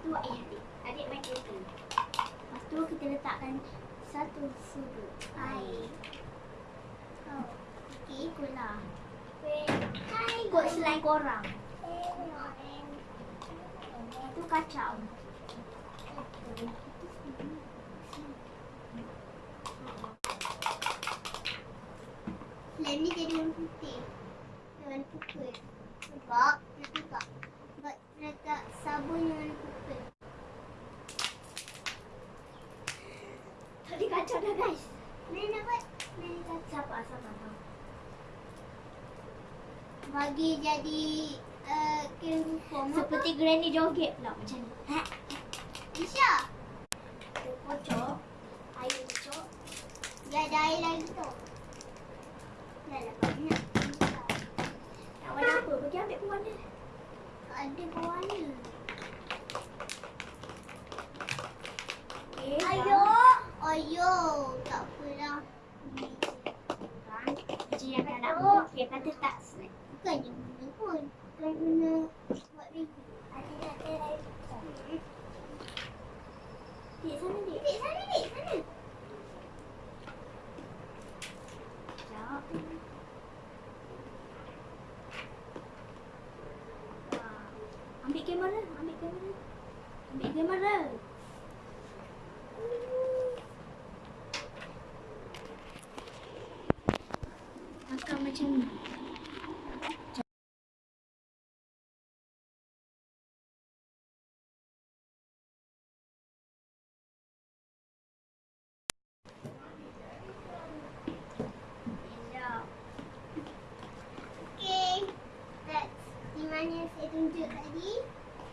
tu eh adik adik main kereta lepas tu kita letakkan satu sudut air oh. okey gula Hai, kot selai korang. Itu kacau. Selain ni jadi warna putih. Warna putih. Sebab, nak letak. Letak sabun yang kacau dah guys. Nak buat. Mari kacau. Sabar, sabar. sabar. Bagi jadi uh, Seperti granny joget pula macam ni. Ha. Kita kocok. Air kocok. Dia ada air lagi tu. Dah lah banyak. Nak warna apa? Pergi ambil pewarna. Ada pewarna. Okay, Ayo. Ayo. Tak? Macam yang kan nak buat. Okay, kata tak snack. Bukannya guna pun. Bukan guna buat review. Ada nak try. Dik sana dik. Dik sana dik. Sana. Sekejap. Wah. Ambil kamera. Ambil kamera. Ambil kamera. Makan macam ni. Okay, that's di mana saya tunjuk tadi.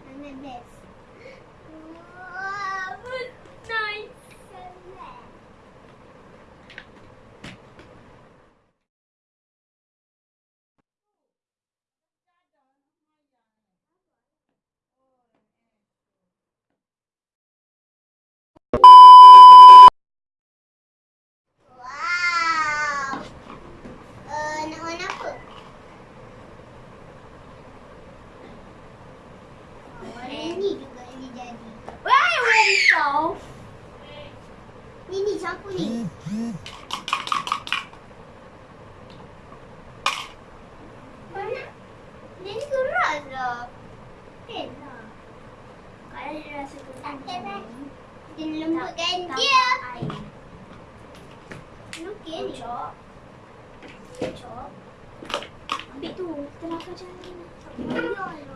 Mana best. Wow, nice. sangat. Wow. Uh, nak warna apa? Warna ni juga ni jadi. Why very soft? Ni ni ni. Warna ni keras lah. Pen lah. Kalau dia rasa. Tak pen Kita lembutkan dia. Okey ni. Kocok. Ambil tu. Kita nakal macam ni.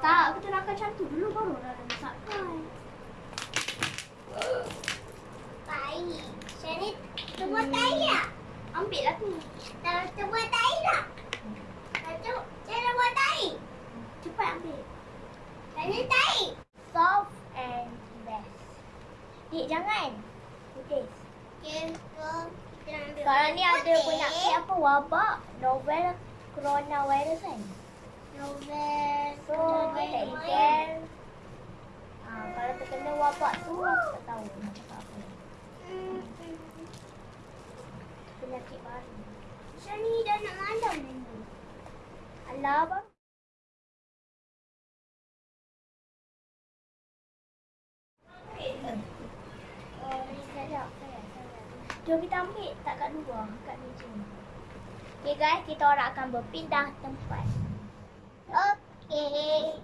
Tak, kita nakal macam tu dulu baru dah masakkan. Baik. Syari, kita buat air tak? Ambil lah tu. Tak, kita buat air tak? Satu, cara buat air. Cepat ambil. Tanya air. Soft and best. Dik, jangan. Putih. Okay, so kita ambil Sekarang ni ada penyakit apa wabak novel coronavirus kan. Novel. So tak ikan. Ha, kalau terkena wabak tu aku tak tahu nak cakap apa. Penyakit baru. Macam ni dah nak malam ni. Sayang. Jom kita ambil tak kat luar, kat meja ni. Okay guys, kita orang akan berpindah tempat. Okey.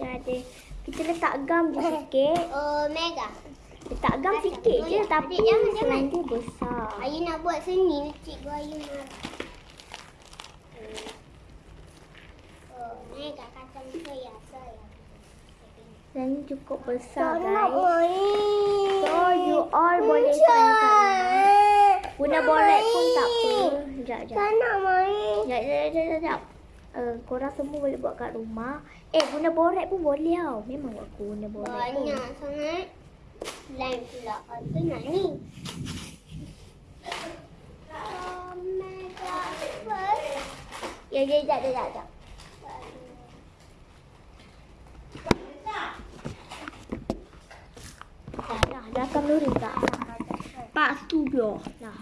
Ya ada. Kita letak gam je sikit. Oh, mega. Letak gam Adik, sikit je adik, tapi jangan, jangan. tu besar. Ayu nak buat seni, cikgu Ayu marah. Oh, mega kata saya, saya. Dan ni cukup besar Tak guys. So you all boleh main kat. Guna Nak boret pun tak apa. Sekejap, Tak sekejap. nak main. Sekejap, sekejap, sekejap. Uh, korang semua boleh buat kat rumah. Eh, guna boret pun boleh tau. Memang aku guna boret pun. Banyak sangat. Lain pula kata nak ni. Oh. First. Ya, ya, sekejap, sekejap, sekejap. Dah, akan luring tak? Tak, tu biar. Dah.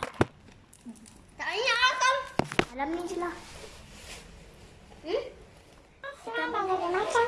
Dalam ni je lah. Hmm? Sekarang mana ada makanan. Sub,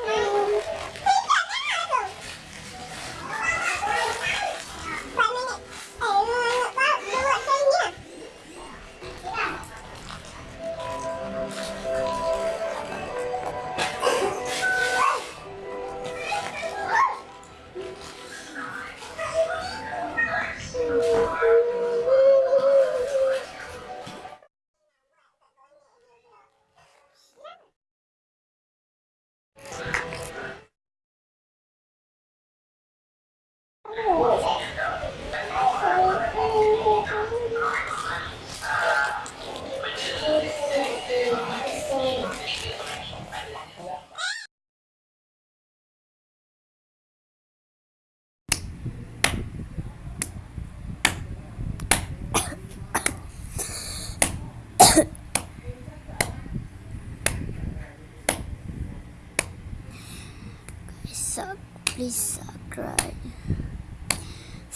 please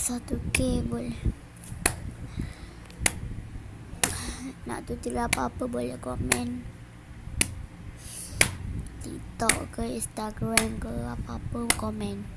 Satu K boleh. Nak tutur apa-apa boleh komen. TikTok ke Instagram ke apa-apa komen.